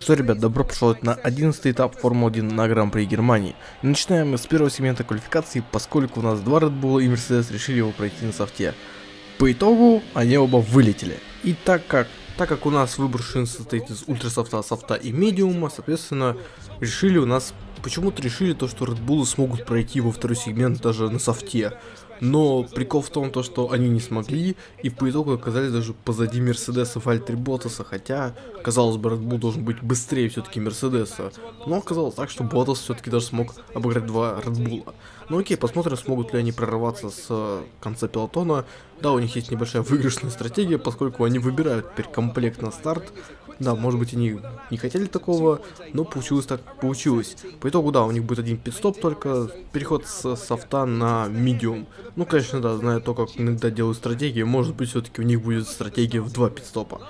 Что, ребят, добро пожаловать на 11 этап Формулы-1 на Гран-при Германии. Начинаем мы с первого сегмента квалификации, поскольку у нас два Red Bull и Mercedes решили его пройти на софте. По итогу они оба вылетели. И так как, так как у нас выбор шин состоит из ультрасофта, софта и медиума, соответственно, решили у нас, почему-то решили то, что Red Bull смогут пройти во второй сегмент даже на софте. Но прикол в том, то, что они не смогли, и по итогу оказались даже позади Мерседеса Вальтри Ботаса, хотя, казалось бы, Red должен быть быстрее все-таки Мерседеса. Но оказалось так, что Ботас все-таки даже смог обыграть два Red. Ну окей, посмотрим, смогут ли они прорваться с конца пилотона. Да, у них есть небольшая выигрышная стратегия, поскольку они выбирают теперь комплект на старт, да, может быть они не хотели такого, но получилось так получилось. По итогу, да, у них будет один пидстоп только, переход с софта на медиум. Ну, конечно, да, зная то, как иногда делают стратегии, может быть все-таки у них будет стратегия в два пидстопа.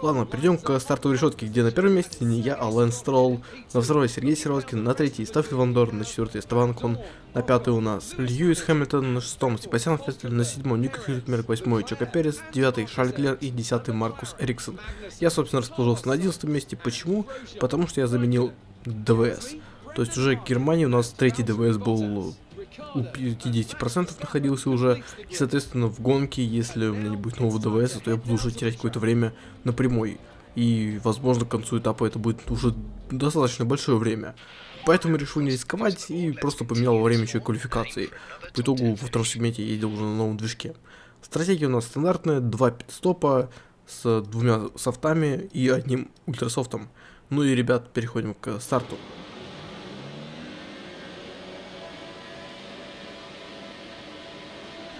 Ладно, перейдем к стартовой решетке, где на первом месте не я, а Лэн Стролл, на второй Сергей Сироткин, на третий Стаффи Вандор, на четвертый Эстебан Кон, на пятый у нас Льюис Хэмилтон, на шестом Себастьян Фестель, на седьмом Ника Хюлькмерк, восьмой Чака Перес, девятый Шарль и десятый Маркус Эриксон. Я, собственно, расположился на одиннадцатом месте. Почему? Потому что я заменил ДВС. То есть уже в Германии у нас третий ДВС был у 50% находился уже. И, соответственно, в гонке, если у меня не будет нового ДВС, то я буду уже терять какое-то время на прямой. И, возможно, к концу этапа это будет уже достаточно большое время. Поэтому решил не рисковать и просто поменял время еще квалификации. По итогу во втором сегменте я ездил уже на новом движке. Стратегия у нас стандартная, два пидстопа с двумя софтами и одним ультрасофтом. Ну и, ребят, переходим к старту.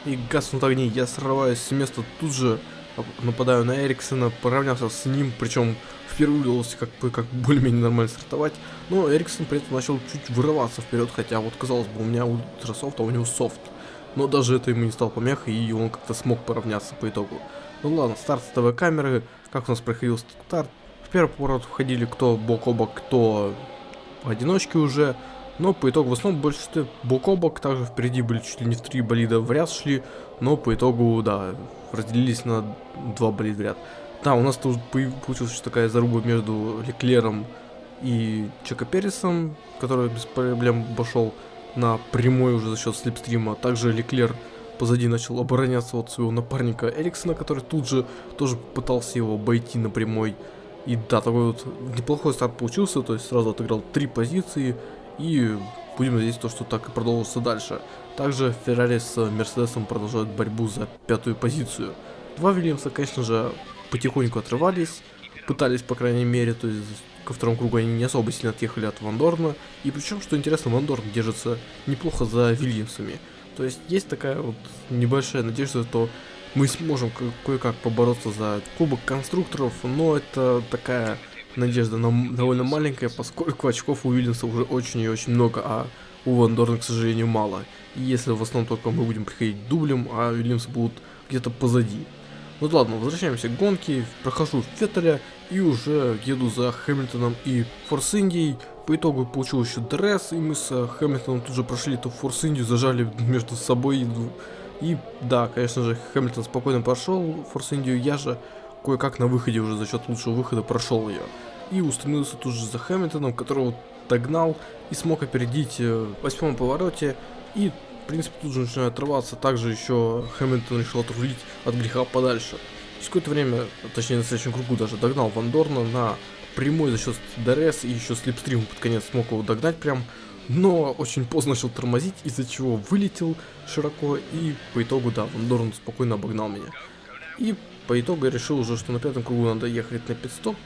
И гаснут огни. Я срываюсь с места тут же, нападаю на Эриксона, поравнялся с ним, причем впервые удалось как бы как более-менее нормально стартовать, но Эриксон при этом начал чуть вырываться вперед, хотя вот казалось бы у меня ультрасофт, а у него софт. Но даже это ему не стал помехой, и он как-то смог поравняться по итогу. Ну ладно, старт с ТВ-камеры, как у нас проходил старт. В первый поворот входили кто бок о бок, кто в одиночке уже. Но по итогу в основном большинстве бок о бок, также впереди были чуть ли не в три болида в ряд шли, но по итогу, да, разделились на два болида в ряд. Да, у нас тут получилась такая заруба между Леклером и Чека Пересом, который без проблем обошел на прямой уже за счет слепстрима. Также Леклер позади начал обороняться от своего напарника Эриксона, который тут же тоже пытался его обойти на прямой. И да, такой вот неплохой старт получился, то есть сразу отыграл три позиции, и будем надеяться, то, что так и продолжится дальше. Также Феррари с Мерседесом продолжают борьбу за пятую позицию. Два Вильямса, конечно же, потихоньку отрывались, пытались, по крайней мере, то есть ко второму кругу они не особо сильно отъехали от Вандорна. И причем, что интересно, Вандорн держится неплохо за Вильямсами. То есть есть такая вот небольшая надежда, что мы сможем кое-как побороться за кубок конструкторов, но это такая надежда на, довольно маленькая, поскольку очков у Уильямса уже очень и очень много, а у Вандорна, к сожалению, мало. И если в основном только мы будем приходить дублем, а Уильямсы будут где-то позади. Ну ладно, возвращаемся к гонке, прохожу Феттеля и уже еду за Хэмилтоном и Форс Индией. По итогу получил еще DRS, и мы с Хэмилтоном тут же прошли эту Форс Индию, зажали между собой. И да, конечно же, Хэмилтон спокойно прошел Форс Индию, я же кое-как на выходе уже за счет лучшего выхода прошел ее. И устремился тут же за Хэмилтоном, которого догнал и смог опередить э, в восьмом повороте. И, в принципе, тут же начинает отрываться. Также еще Хэмилтон решил отрулить от греха подальше. Через какое-то время, точнее на следующем кругу даже догнал Ван Дорна на прямой за счет DRS и еще slipstream под конец смог его догнать прям. Но очень поздно начал тормозить, из-за чего вылетел широко и по итогу, да, Ван Дорн спокойно обогнал меня. И по итогу я решил уже, что на пятом кругу надо ехать на пидстоп,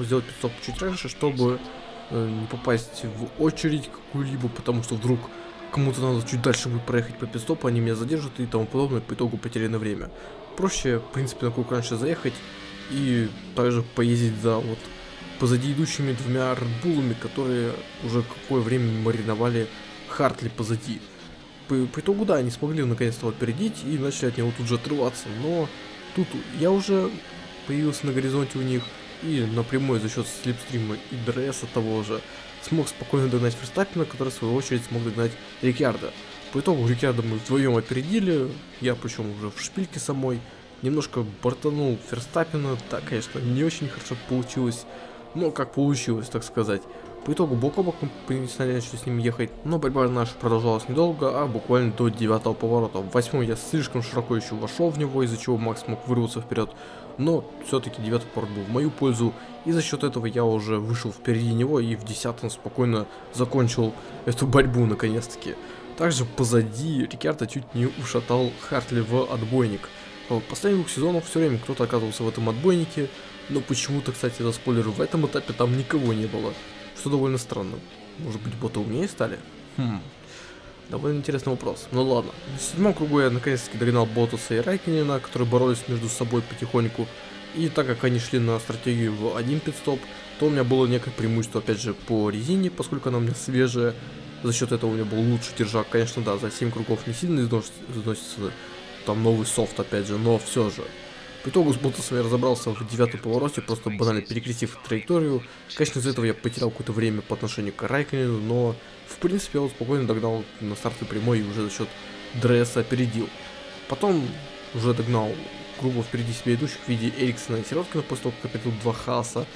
сделать пидстоп чуть раньше, чтобы э, не попасть в очередь какую-либо, потому что вдруг кому-то надо чуть дальше будет проехать по пидстопу, они меня задержат и тому подобное, по итогу потеряно время. Проще, в принципе, на круг раньше заехать и также поездить за вот позади идущими двумя редбулами, которые уже какое время мариновали Хартли позади. По, по итогу, да, они смогли наконец-то опередить и начали от него тут же отрываться, но Тут я уже появился на горизонте у них и напрямую за счет slipstream а и DRS того же смог спокойно догнать Ферстаппина, который в свою очередь смог догнать Рикьярда. По итогу Рикьярда мы вдвоем опередили, я причем уже в шпильке самой, немножко бортанул Ферстаппина, да, конечно, не очень хорошо получилось, но как получилось, так сказать. По итогу бок о бок мы начали с ним ехать, но борьба наша продолжалась недолго, а буквально до девятого поворота. В восьмом я слишком широко еще вошел в него, из-за чего Макс мог вырваться вперед, но все-таки девятый поворот был в мою пользу, и за счет этого я уже вышел впереди него и в десятом спокойно закончил эту борьбу наконец-таки. Также позади Рикардо чуть не ушатал Хартли в отбойник. В последних двух сезонах все время кто-то оказывался в этом отбойнике, но почему-то, кстати, за спойлеру, в этом этапе там никого не было. Что довольно странно. Может быть, боты умнее стали? Хм. Довольно интересный вопрос. Ну ладно. В седьмом кругу я наконец-таки догнал Ботаса и Райкинина, которые боролись между собой потихоньку. И так как они шли на стратегию в один пидстоп, то у меня было некое преимущество, опять же, по резине, поскольку она у меня свежая. За счет этого у меня был лучший держак. Конечно, да, за 7 кругов не сильно износится там новый софт, опять же, но все же. По итогу с Ботасом я разобрался в девятом повороте, просто банально перекрестив траекторию. Конечно, из-за этого я потерял какое-то время по отношению к Райконину, но в принципе я вот спокойно догнал на старте прямой и уже за счет дресса опередил. Потом уже догнал грубо впереди себя идущих в виде Эриксона и Сироткина после того, как опередил два Хаса.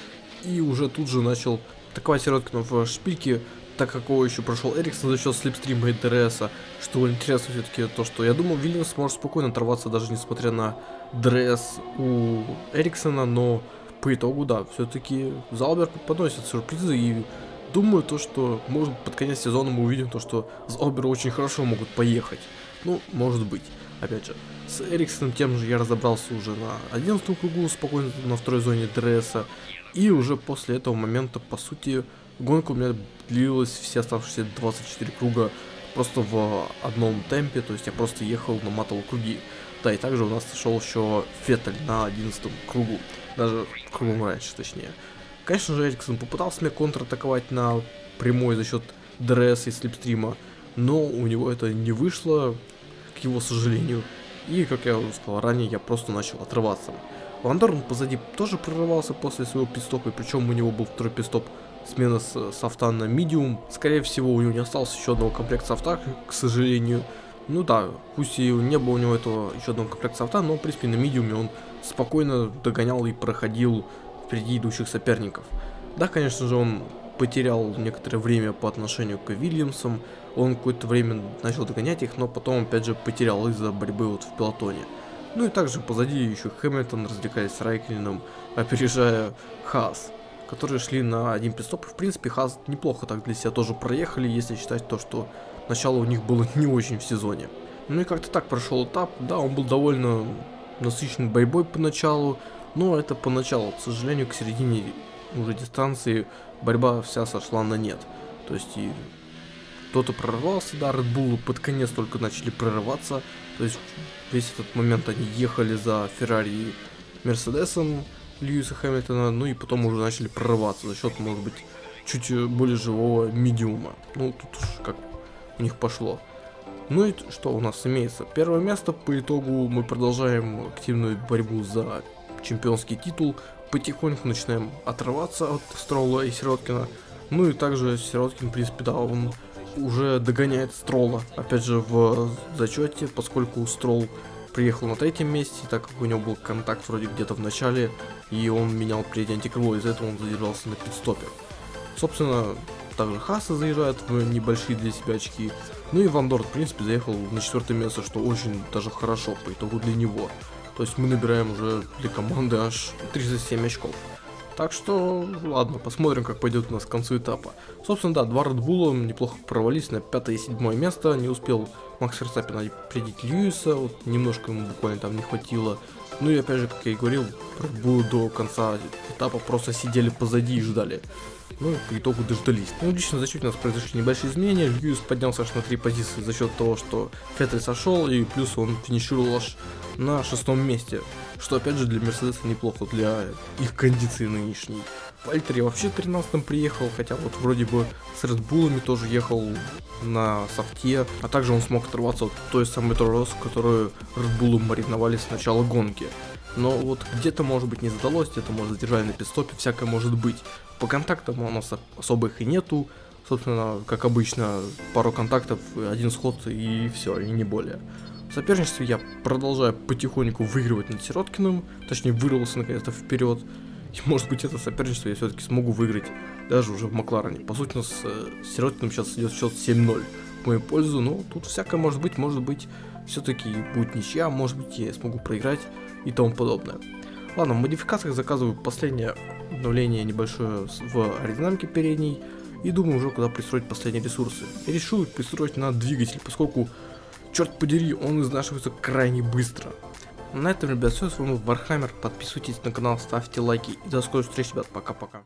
И уже тут же начал атаковать Сироткина в шпильке, так как его еще прошел Эриксон за счет слипстрима и ДРСа. Что интересно все-таки то, что я думал, Вильямс может спокойно оторваться, даже несмотря на ДРС у Эриксона, но по итогу, да, все-таки Заубер подносит сюрпризы и думаю то, что может под конец сезона мы увидим то, что Зауберы очень хорошо могут поехать. Ну, может быть. Опять же, с Эриксоном тем же я разобрался уже на 11 кругу, спокойно на второй зоне ДРСа. И уже после этого момента, по сути, Гонка у меня длилась все оставшиеся 24 круга просто в одном темпе, то есть я просто ехал, наматывал круги. Да, и также у нас шел еще Феттель на 11 кругу, даже кругом раньше, точнее. Конечно же, Эриксон попытался меня контратаковать на прямой за счет ДРС и слипстрима, но у него это не вышло, к его сожалению. И, как я уже сказал ранее, я просто начал отрываться. Вандорн позади тоже прорывался после своего пидстопа, причем у него был второй пидстоп смена с софта на медиум. Скорее всего, у него не осталось еще одного комплекта софта, к сожалению. Ну да, пусть и не было у него этого еще одного комплекта софта, но в принципе на медиуме он спокойно догонял и проходил впереди идущих соперников. Да, конечно же, он потерял некоторое время по отношению к Вильямсам, он какое-то время начал догонять их, но потом опять же потерял из-за борьбы вот в пилотоне. Ну и также позади еще Хэмилтон развлекались с Райклином, опережая Хас которые шли на один пидстоп. В принципе, Хаз неплохо так для себя тоже проехали, если считать то, что начало у них было не очень в сезоне. Ну и как-то так прошел этап. Да, он был довольно насыщен борьбой поначалу, но это поначалу. К сожалению, к середине уже дистанции борьба вся сошла на нет. То есть и кто-то прорвался, да, Red Bull под конец только начали прорываться. То есть весь этот момент они ехали за Феррари Мерседесом, Льюиса Хэмилтона, ну и потом уже начали прорываться за счет, может быть, чуть более живого медиума. Ну, тут уж как у них пошло. Ну и что у нас имеется? Первое место, по итогу мы продолжаем активную борьбу за чемпионский титул. Потихоньку начинаем отрываться от Строла и Сироткина. Ну и также Сироткин, в принципе, да, он уже догоняет Строла. Опять же, в зачете, поскольку Строл приехал на третьем месте, так как у него был контакт вроде где-то в начале, и он менял перед антикрыло, из-за этого он задержался на пидстопе. Собственно, также Хаса заезжает в небольшие для себя очки, ну и Вандор, в принципе, заехал на четвертое место, что очень даже хорошо по итогу для него. То есть мы набираем уже для команды аж 37 очков. Так что, ладно, посмотрим, как пойдет у нас к концу этапа. Собственно, да, два Редбула неплохо провалились на пятое и седьмое место. Не успел Макс Верстаппин опередить Льюиса, вот немножко ему буквально там не хватило. Ну и опять же, как я и говорил, Редбулы до конца этапа просто сидели позади и ждали. Ну, по итогу дождались. Ну, лично за счет у нас произошли небольшие изменения. Льюис поднялся аж на три позиции за счет того, что Феттель сошел, и плюс он финишировал аж на шестом месте. Что опять же для Мерседеса неплохо, для их кондиции нынешней. Вальтери вообще 13 приехал, хотя вот вроде бы с Редбулами тоже ехал на софте, а также он смог оторваться от той самой тросс, которую Редбулы мариновали с начала гонки. Но вот где-то может быть не задалось, где-то может задержали на пидстопе, всякое может быть. По контактам у нас особых и нету, собственно, как обычно, пару контактов, один сход и все, и не более. В соперничестве я продолжаю потихоньку выигрывать над Сироткиным, точнее вырвался наконец-то вперед. И может быть это соперничество я все-таки смогу выиграть, даже уже в Макларене. По сути, у нас э, с Сиротиным сейчас идет счет 7-0 в мою пользу, но тут всякое может быть, может быть, все-таки будет ничья, может быть, я смогу проиграть и тому подобное. Ладно, в модификациях заказываю последнее обновление небольшое в аэродинамике передней, и думаю уже куда пристроить последние ресурсы. И решил пристроить на двигатель, поскольку, черт подери, он изнашивается крайне быстро. На этом, ребят, все, с вами Вархаммер, подписывайтесь на канал, ставьте лайки и до скорых встреч, ребят, пока-пока.